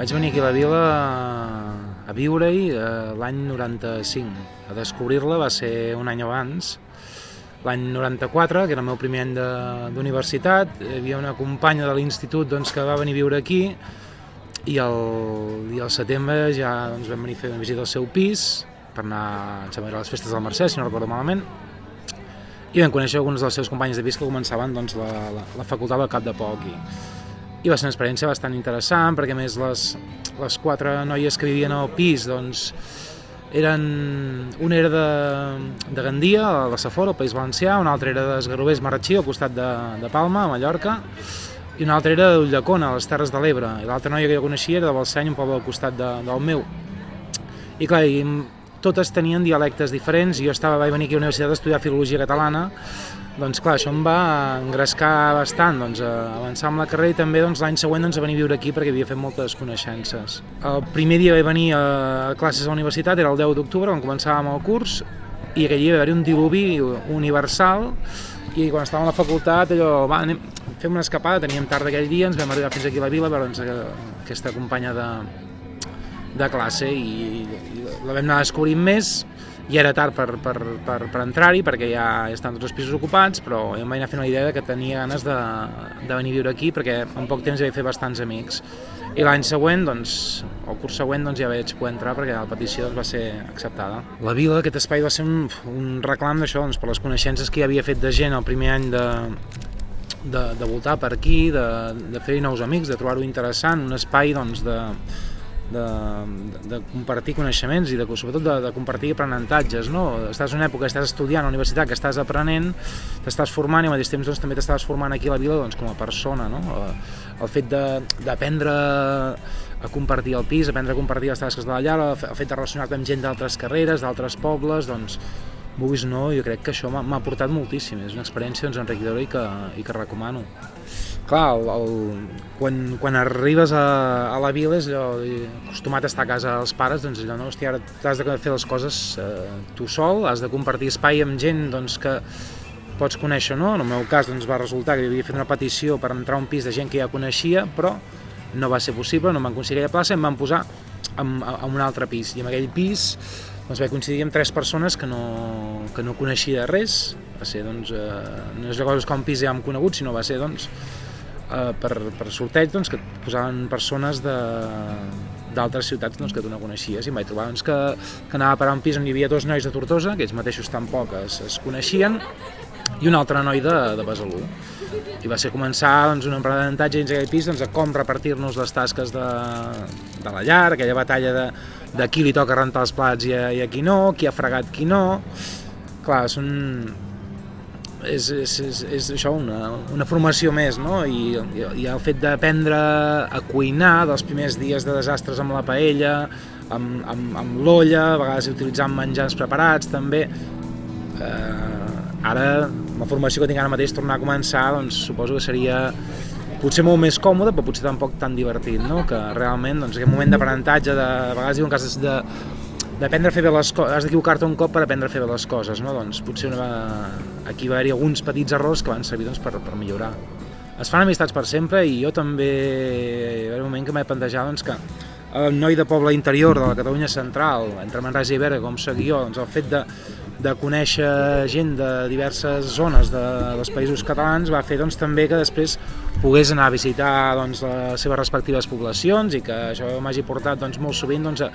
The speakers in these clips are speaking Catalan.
Vaig venir aquí a la vila a viure-hi eh, l'any 95. A descobrir-la va ser un any abans, l'any 94, que era el meu primer any d'universitat. Hi havia una companya de l'institut doncs, que va venir a viure aquí i al, i al setembre ja doncs, vam venir a fer una visita al seu pis per anar, a les festes del Mercè, si no recordo malament, i vam conèixer alguns dels seus companys de pis que començaven doncs, la, la, la facultat al cap de poc. I, I va ser una experiència bastant interessant, perquè més les, les quatre noies que vivien al pis doncs, eren, una era de, de Gandia, a la Safor, al País Valencià, una altra era d'Esgarrovers Marratxí, al costat de, de Palma, a Mallorca, i una altra era d'Ullacona, a les Terres de l'Ebre, i l'altra noia que jo coneixia era de Balsany, un poble al costat de, del meu. I clar, i totes tenien dialectes diferents, jo estava, vaig venir aquí a la universitat a estudiar Filologia Catalana, doncs clar, això em va engrescar bastant, doncs, a avançar amb la carrera i també doncs, l'any següent doncs, a venir a viure aquí perquè havia fet moltes coneixences. El primer dia vaig venir a classes a la universitat, era el 10 d'octubre, quan començàvem el curs, i aquell dia va haver un diluvi universal, i quan estàvem a la facultat allò, va, anem, fem una escapada, teníem tard aquell dia, ens vam arribar fins aquí a la vila a veure aquesta companya de, de classe i, i la vam anar descobrint més i era tard per, per, per, per entrar-hi perquè ja estan tots els pisos ocupats però em vaig anar fent una idea que tenia ganes de, de venir a viure aquí perquè en poc temps ja vaig fer bastants amics i l'any següent, doncs, el curs següent doncs, ja vaig poder entrar perquè la petició doncs, va ser acceptada. La vila, aquest espai va ser un, un reclam d'això, doncs, per les coneixences que hi havia fet de gent el primer any de, de, de voltar per aquí, de, de fer nous amics, de trobar-ho interessant, un espai doncs, de, de, de compartir coneixements i de, sobretot de, de compartir aprenentatges. No? Estàs en una època que estàs estudiant a la universitat, que estàs aprenent, t'estàs formant i al mateix temps doncs, també t'estàs formant aquí a la vila doncs, com a persona. No? El fet d'aprendre a compartir el pis, aprendre a compartir les tasques de la llar, el fet de relacionar-te amb gent d'altres carreres, d'altres pobles, doncs, vulguis no, jo crec que això m'ha portat moltíssim, és una experiència doncs, enriquidora i que, i que recomano clar, el, el, quan, quan arribes a, a la vila és allò, acostumat a estar a casa dels pares, doncs allò, no, hòstia, ara has de fer les coses eh, tu sol, has de compartir espai amb gent doncs, que pots conèixer, no? En el meu cas doncs, va resultar que havia fet una petició per entrar a un pis de gent que ja coneixia, però no va ser possible, no em van aconseguir aquella plaça, em van posar en, en un altre pis, i en aquell pis doncs vaig coincidir amb tres persones que no, que no coneixia res, va ser, doncs, eh, no és cosa com un pis ja hem conegut, sinó va ser, doncs, eh, per, per sorteig doncs, que posaven persones de d'altres ciutats doncs, que tu no coneixies i em vaig trobar doncs, que, que anava a parar un pis on hi havia dos nois de Tortosa, que ells mateixos tampoc es, es coneixien, i un altre noi de, de Besalú. I va ser començar doncs, un aprenentatge dins aquell pis doncs, a com repartir-nos les tasques de, de la llar, aquella batalla de, de qui li toca rentar els plats i a, i a qui no, qui ha fregat qui no. Clar, són, és, és, és, és això, una, una formació més, no? I, i el fet d'aprendre a cuinar dels primers dies de desastres amb la paella, amb, amb, amb l'olla, a vegades utilitzant menjars preparats també. Eh, ara, la formació que tinc ara mateix, tornar a començar, doncs suposo que seria potser molt més còmode, però potser tampoc tan divertit, no? Que realment, doncs, aquest moment d'aprenentatge, de, a vegades diuen que has de, d'aprendre a fer bé les coses, has d'equivocar-te un cop per aprendre a fer bé les coses, no? Doncs potser una, aquí va haver-hi alguns petits errors que van servir doncs, per, per millorar. Es fan amistats per sempre i jo també hi va haver un moment que m'he plantejat doncs, que el noi de poble interior de la Catalunya central, entre Manresa i Berga, com soc jo, doncs el fet de, de conèixer gent de diverses zones de, dels països catalans va fer doncs, també que després pogués anar a visitar doncs, les seves respectives poblacions i que això m'hagi portat doncs, molt sovint doncs, a,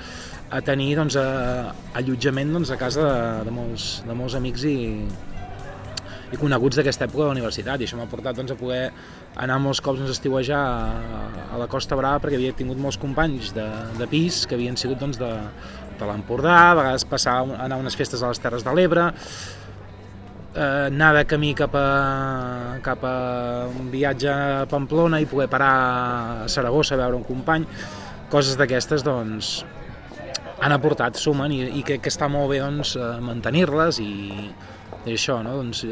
a tenir doncs, a, allotjament doncs, a casa de, de, molts, de molts amics i, i coneguts d'aquesta època de la universitat. I això m'ha portat doncs, a poder anar molts cops doncs, a estiuejar a, a la Costa Brava perquè havia tingut molts companys de, de pis que havien sigut doncs, de, de l'Empordà, a vegades passar a anar a unes festes a les Terres de l'Ebre, eh, anar de camí cap a, cap a un viatge a Pamplona i poder parar a Saragossa a veure un company, coses d'aquestes doncs, han aportat, sumen i, i crec que està molt bé doncs, eh, mantenir-les i, i això, no? doncs,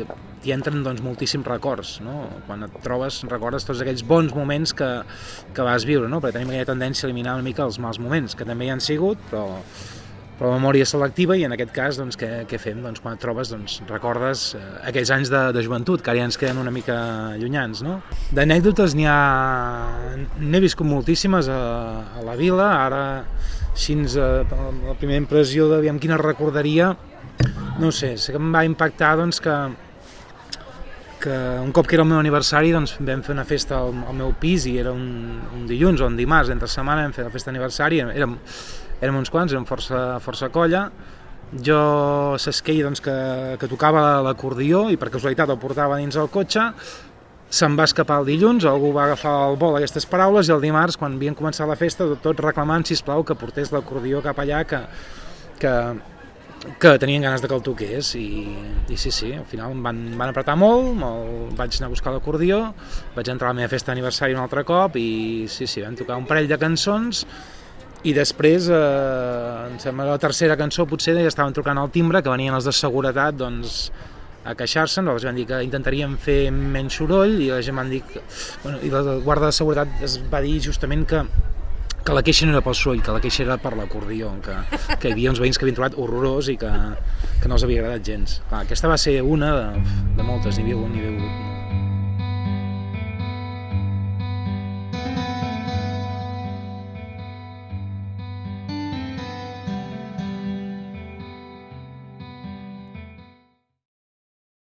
hi entren doncs, moltíssims records. No? Quan et trobes, recordes tots aquells bons moments que, que vas viure, no? perquè tenim aquella tendència a eliminar una mica els mals moments, que també hi han sigut, però, però per la memòria selectiva i en aquest cas doncs, què, què fem? Doncs, quan et trobes doncs, recordes eh, aquells anys de, de joventut que ara ja ens queden una mica llunyans. No? D'anècdotes n'hi ha... n'he viscut moltíssimes a, a la vila, ara així eh, la primera impressió de quina recordaria no sé, sé que em va impactar doncs, que, que un cop que era el meu aniversari doncs, vam fer una festa al, al meu pis i era un, un dilluns o un dimarts, entre setmana vam fer la festa d'aniversari, érem, érem uns quants, érem força, força colla, jo s'esquei doncs, que, que tocava l'acordió i per casualitat el portava dins el cotxe, se'n va escapar el dilluns, algú va agafar el vol aquestes paraules i el dimarts, quan havien començat la festa, tot reclamant, si plau que portés l'acordió cap allà, que, que, que tenien ganes de que el toqués. I, i sí, sí, al final em van, van apretar molt, molt, vaig anar a buscar l'acordió, vaig entrar a la meva festa d'aniversari un altre cop i sí, sí, vam tocar un parell de cançons i després, eh, em sembla la tercera cançó potser ja estaven trucant al timbre, que venien els de seguretat doncs, a queixar-se, nosaltres vam dir que intentaríem fer menys soroll i la gent van dir que, bueno, i la guarda de seguretat es va dir justament que que la queixa no era pel soroll, que la queixa era per l'acordió, que, que hi havia uns veïns que havien trobat horrorós i que, que no els havia agradat gens. Clar, aquesta va ser una de, de moltes, n'hi havia hagut, n'hi havia hagut